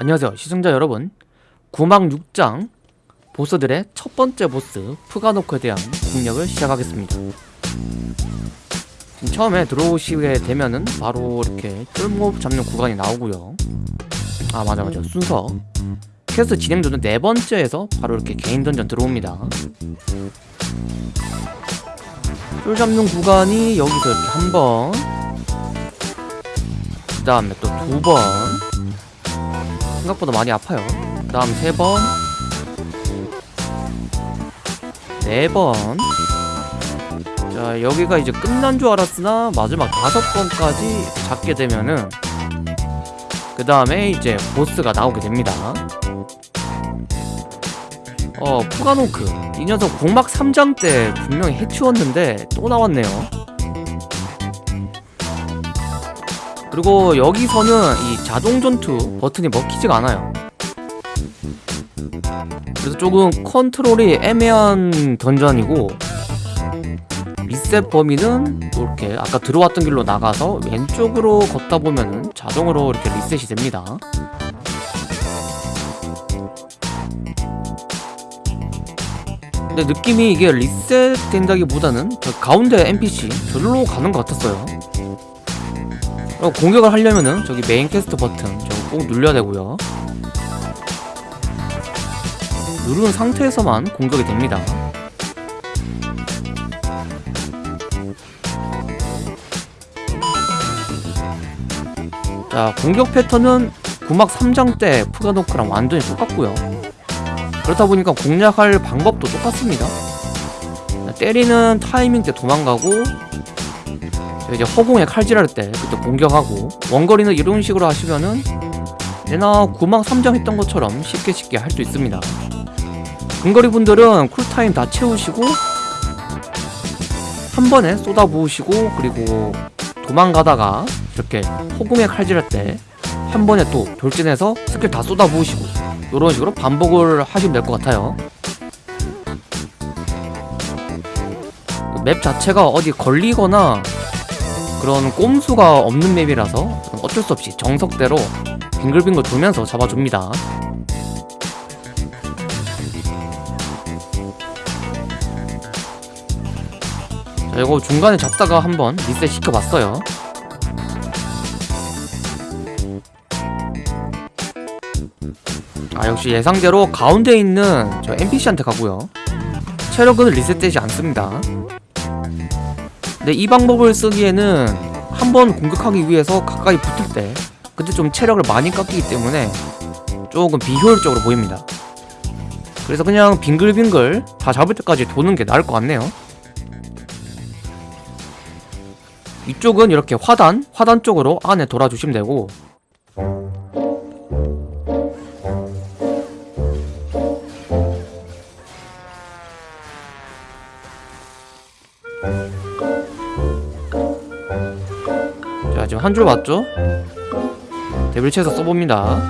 안녕하세요 시청자 여러분. 구막 6장 보스들의 첫 번째 보스 푸가노크에 대한 공략을 시작하겠습니다. 처음에 들어오시게 되면은 바로 이렇게 쫄몹 잡는 구간이 나오고요. 아 맞아 맞아. 순서. 퀘스트 진행도는 네 번째에서 바로 이렇게 개인 던전 들어옵니다. 쫄 잡는 구간이 여기서 이렇게 한번 그 다음에 또 두번 생각보다 많이 아파요. 그 다음 세 번, 네 번. 자, 여기가 이제 끝난 줄 알았으나 마지막 다섯 번까지 잡게 되면은 그 다음에 이제 보스가 나오게 됩니다. 어, 푸가노크. 이 녀석 공막 3장 때 분명히 해치웠는데 또 나왔네요. 그리고 여기서는 이 자동 전투 버튼이 먹히지가 않아요. 그래서 조금 컨트롤이 애매한 던전이고 리셋 범위는 이렇게 아까 들어왔던 길로 나가서 왼쪽으로 걷다 보면은 자동으로 이렇게 리셋이 됩니다. 근데 느낌이 이게 리셋 된다기보다는 저 가운데 NPC 저리로 가는 것 같았어요. 어, 공격을 하려면은 저기 메인 퀘스트 버튼 저거 꼭 눌러야 되고요. 누른 상태에서만 공격이 됩니다. 자 공격 패턴은 구막 3장 때 푸가노크랑 완전히 똑같고요. 그렇다 보니까 공략할 방법도 똑같습니다. 때리는 타이밍 때 도망가고 이제 허공에 칼질할 때 그때 공격하고 원거리는 이런 식으로 하시면은 얘나 구막 3장 했던 것처럼 쉽게 쉽게 할 수 있습니다. 근거리 분들은 쿨타임 다 채우시고 한 번에 쏟아 부으시고 그리고 도망가다가 이렇게 허공에 칼질할 때 한 번에 또 돌진해서 스킬 다 쏟아 부으시고 이런 식으로 반복을 하시면 될 것 같아요. 맵 자체가 어디 걸리거나 그런 꼼수가 없는 맵이라서 어쩔 수 없이 정석대로 빙글빙글 돌면서 잡아줍니다. 자 이거 중간에 잡다가 한번 리셋 시켜봤어요. 아 역시 예상대로 가운데 있는 저 NPC한테 가고요. 체력은 리셋되지 않습니다 근데 이 방법을 쓰기에는 한 번 공격하기 위해서 가까이 붙을 때 그때 좀 체력을 많이 깎이기 때문에 조금 비효율적으로 보입니다. 그래서 그냥 빙글빙글 다 잡을 때까지 도는 게 나을 것 같네요. 이쪽은 이렇게 화단, 화단 쪽으로 안에 돌아주시면 되고 지금 한 줄 맞죠? 데빌체에서 써봅니다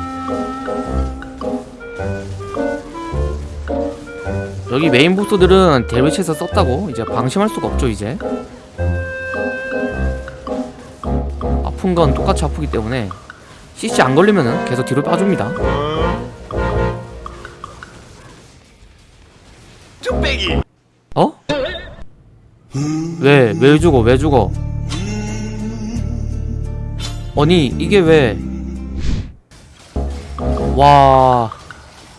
여기 메인 보스들은 데빌체에서 썼다고 이제 방심할 수가 없죠 이제 아픈 건 똑같이 아프기 때문에 CC 안 걸리면은 계속 뒤로 빠줍니다 어? 왜? 왜 죽어? 왜 죽어? 아니 이게 왜? 와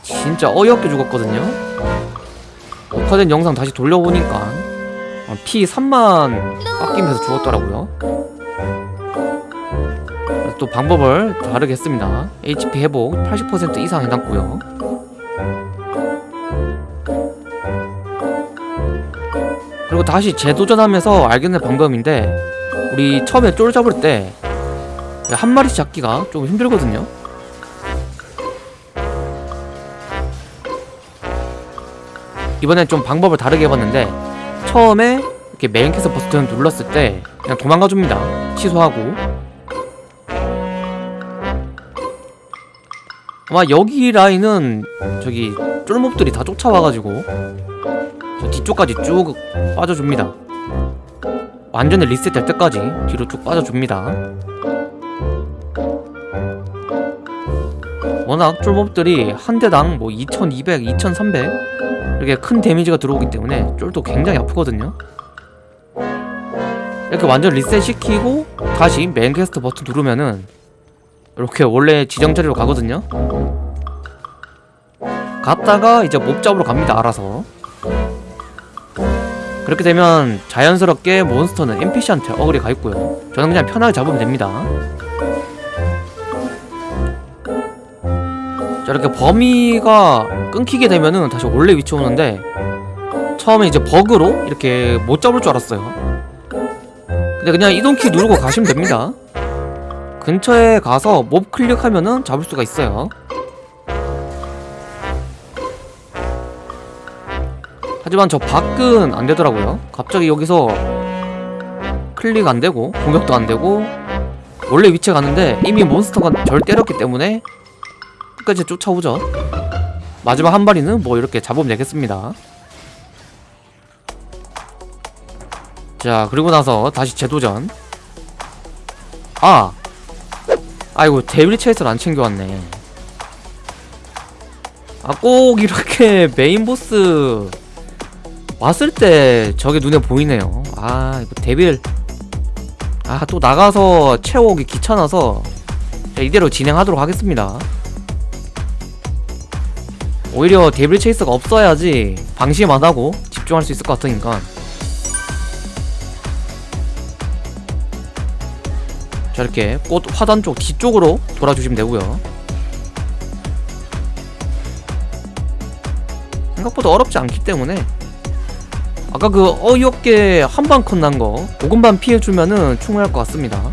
진짜 어이없게 죽었거든요. 녹화된 영상 다시 돌려보니까 어, 피 3만 깎이면서 죽었더라고요. 또 방법을 다르게 했습니다. HP 회복 80% 이상 해놨고요. 그리고 다시 재도전하면서 알게 된 방법인데 우리 처음에 쫄 잡을 때 한 마리씩 잡기가 좀 힘들거든요. 이번엔 좀 방법을 다르게 해봤는데 처음에 이렇게 메인 캐서 버튼 눌렀을 때 그냥 도망가줍니다. 취소하고. 아마 여기 라인은 저기 쫄몹들이 다 쫓아와가지고 저 뒤쪽까지 쭉 빠져줍니다. 완전히 리셋 될 때까지 뒤로 쭉 빠져줍니다 워낙 쫄몹들이 한 대당 뭐 2200, 2300 이렇게 큰 데미지가 들어오기 때문에 쫄도 굉장히 아프거든요. 이렇게 완전 리셋 시키고 다시 퀘스트 버튼 누르면은 이렇게 원래 지정 자리로 가거든요. 갔다가 이제 몹 잡으러 갑니다 알아서. 그렇게 되면 자연스럽게 몬스터는 NPC한테 어글이 가 있고요. 저는 그냥 편하게 잡으면 됩니다 자 이렇게 범위가 끊기게 되면은 다시 원래 위치 오는데 처음에 이제 버그로 이렇게 못 잡을 줄 알았어요. 근데 그냥 이동키 누르고 가시면 됩니다. 근처에 가서 몹 클릭하면은 잡을 수가 있어요. 하지만 저 밖은 안 되더라고요. 갑자기 여기서 클릭 안 되고 공격도 안 되고 원래 위치에 갔는데 이미 몬스터가 절 때렸기 때문에 끝까지 쫓아오죠. 마지막 한 마리는 뭐 이렇게 잡으면 되겠습니다. 자 그리고 나서 다시 재도전. 아! 아이고 데빌 체이스를 안 챙겨왔네. 아 꼭 이렇게 메인 보스 왔을 때 저게 눈에 보이네요. 아 이거 데빌. 아 또 나가서 채워오기 귀찮아서 자, 이대로 진행하도록 하겠습니다 오히려 데빌 체이스가 없어야지 방심 안하고 집중할 수 있을 것 같으니까. 자 이렇게 꽃 화단 쪽 뒤쪽으로 돌아주시면 되고요. 생각보다 어렵지 않기 때문에 아까 그 어이없게 한방 컷 난거 조금만 피해주면은 충분할 것 같습니다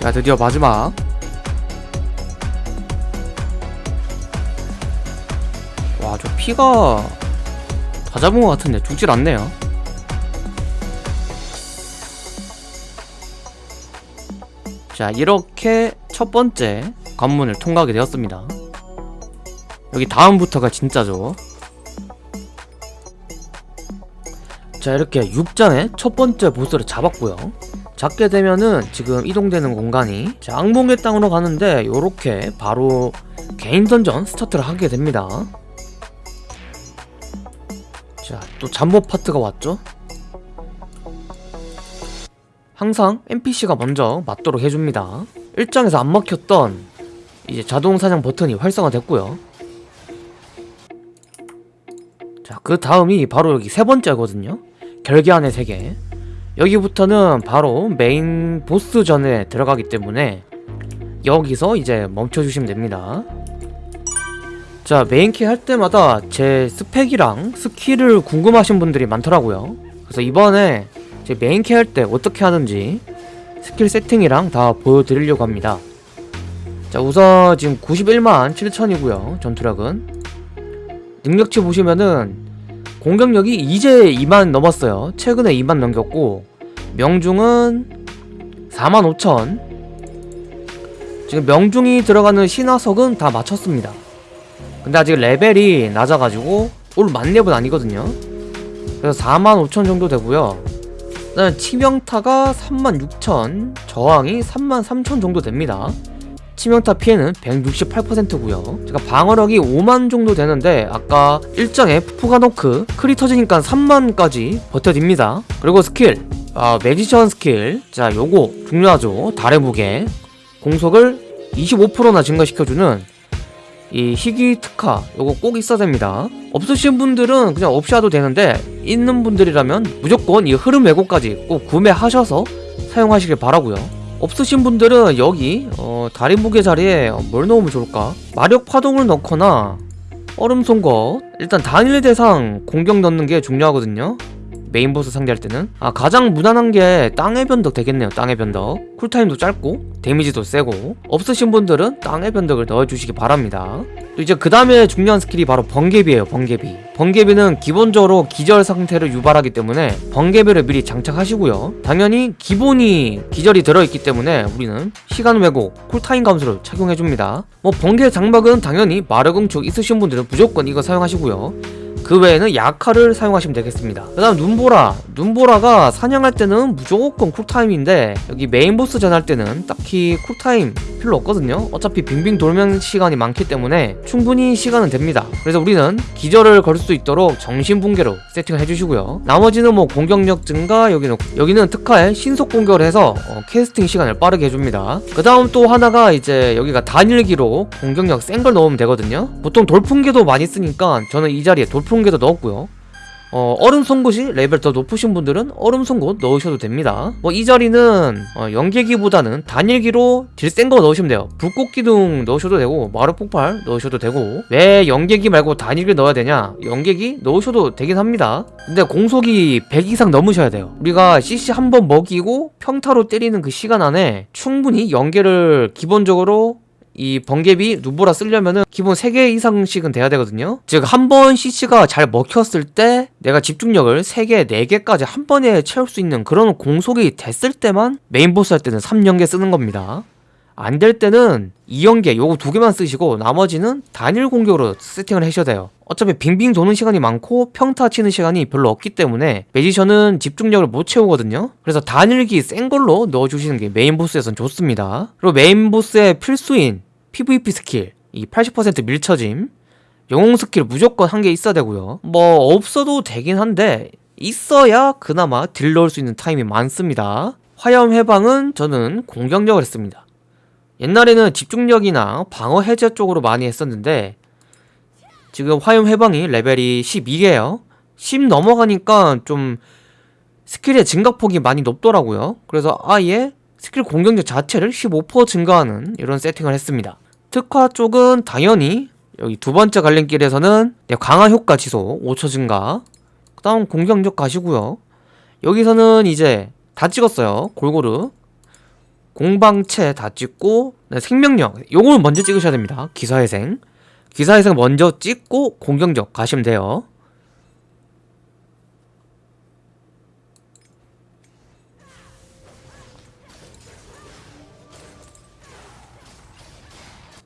자 드디어 마지막. 와 저 피가 다 잡은 것 같은데 죽질 않네요. 자 이렇게 첫 번째 관문을 통과하게 되었습니다. 여기 다음부터가 진짜죠? 자 이렇게 6장의 첫 번째 보스를 잡았고요 잡게 되면은 지금 이동되는 공간이 자, 악몽의 땅으로 가는데 요렇게 바로 개인 던전 스타트를 하게 됩니다. 자또 잠복 파트가 왔죠? 항상 NPC가 먼저 맞도록 해줍니다. 1장에서 안 막혔던 이제 자동 사냥 버튼이 활성화됐고요. 자그 다음이 바로 여기 세 번째거든요. 결계안의 세계 여기부터는 바로 메인 보스전에 들어가기 때문에 여기서 이제 멈춰주시면 됩니다. 자 메인퀘 할 때마다 제 스펙이랑 스킬을 궁금하신 분들이 많더라고요. 그래서 이번에 제 메인퀘 할 때 어떻게 하는지 스킬 세팅이랑 다 보여드리려고 합니다. 자 우선 지금 91만 7천이고요 전투력은. 능력치 보시면은 공격력이 이제 2만 넘었어요. 최근에 2만 넘겼고 명중은 45,000 지금 명중이 들어가는 신화석은 다 맞췄습니다. 근데 아직 레벨이 낮아가지고 올 만렙은 아니거든요. 그래서 45,000 정도 되고요. 그다음에 치명타가 36,000 저항이 33,000 정도 됩니다. 치명타 피해는 168%고요. 제가 방어력이 5만 정도 되는데 아까 일장에 푸가노크 크리 터지니까 3만까지 버텨집니다. 그리고 스킬 아 magician 스킬. 자 요거 중요하죠. 달의 무게. 공속을 25%나 증가시켜주는 이 희귀 특화. 요거 꼭 있어야 됩니다. 없으신 분들은 그냥 없이 해도 되는데 있는 분들이라면 무조건 이 흐름 왜곡까지 꼭 구매하셔서 사용하시길 바라고요. 없으신 분들은 여기 어, 다리 무게 자리에 어, 뭘 넣으면 좋을까? 마력 파동을 넣거나 얼음 송곳 일단 단일 대상 공격 넣는 게 중요하거든요 메인 보스 상대할 때는? 아 가장 무난한 게 땅의 변덕 되겠네요 땅의 변덕. 쿨타임도 짧고 데미지도 세고. 없으신 분들은 땅의 변덕을 넣어주시기 바랍니다. 또 이제 그 다음에 중요한 스킬이 바로 번개비예요 번개비. 번개비는 기본적으로 기절 상태를 유발하기 때문에 번개비를 미리 장착하시고요. 당연히 기본이 기절이 들어있기 때문에 우리는 시간 왜곡 쿨타임 감소를 착용해줍니다. 뭐 번개 장막은 당연히 마력응축 있으신 분들은 무조건 이거 사용하시고요 그 외에는 약화를 사용하시면 되겠습니다. 그 다음 눈보라. 눈보라가 사냥할 때는 무조건 쿨타임인데 여기 메인 보스 전할 때는 딱히 쿨타임 필요 없거든요. 어차피 빙빙 돌면 시간이 많기 때문에 충분히 시간은 됩니다. 그래서 우리는 기절을 걸 수 있도록 정신붕괴로 세팅을 해주시고요. 나머지는 뭐 공격력 증가 여기는 여기는 특화에 신속 공격을 해서 어, 캐스팅 시간을 빠르게 해줍니다. 그 다음 또 하나가 이제 여기가 단일기로 공격력 센 걸 넣으면 되거든요. 보통 돌풍계도 많이 쓰니까 저는 이 자리에 돌풍 계도 넣었고요. 어, 얼음 송곳이 레벨 더 높으신 분들은 얼음 송곳 넣으셔도 됩니다. 뭐 이 자리는 어, 연계기보다는 단일기로 딜 센 거 넣으시면 돼요. 불꽃 기둥 넣으셔도 되고 마력 폭발 넣으셔도 되고. 왜 연계기 말고 단일기 넣어야 되냐? 연계기 넣으셔도 되긴 합니다. 근데 공속이 100 이상 넘으셔야 돼요. 우리가 CC 한 번 먹이고 평타로 때리는 그 시간 안에 충분히 연계를 기본적으로 이 번개비 눈보라 쓰려면은 기본 3개 이상씩은 돼야 되거든요. 즉 한 번 CC가 잘 먹혔을 때 내가 집중력을 3개, 4개까지 한 번에 채울 수 있는 그런 공속이 됐을 때만 메인 보스 할 때는 3연계 쓰는 겁니다. 안 될 때는 2연계 요거 두 개만 쓰시고 나머지는 단일 공격으로 세팅을 하셔야 돼요. 어차피 빙빙 도는 시간이 많고 평타 치는 시간이 별로 없기 때문에 매지션은 집중력을 못 채우거든요. 그래서 단일기 센 걸로 넣어주시는 게 메인 보스에선 좋습니다. 그리고 메인 보스의 필수인 PVP 스킬 이 80% 밀쳐짐 영웅 스킬 무조건 한 개 있어야 되고요. 뭐 없어도 되긴 한데 있어야 그나마 딜 넣을 수 있는 타임이 많습니다. 화염 해방은 저는 공격력을 했습니다. 옛날에는 집중력이나 방어 해제 쪽으로 많이 했었는데 지금 화염 해방이 레벨이 12개예요. 10 넘어가니까 좀 스킬의 증가폭이 많이 높더라고요. 그래서 아예 스킬 공격력 자체를 15% 증가하는 이런 세팅을 했습니다 특화 쪽은 당연히 여기 두 번째 갈림길에서는 네, 강화 효과 지속 5초 증가 그 다음 공격력 가시고요. 여기서는 이제 다 찍었어요 골고루. 공방체 다 찍고 네, 생명력. 요걸 먼저 찍으셔야 됩니다 기사회생. 기사회생 먼저 찍고 공격력 가시면 돼요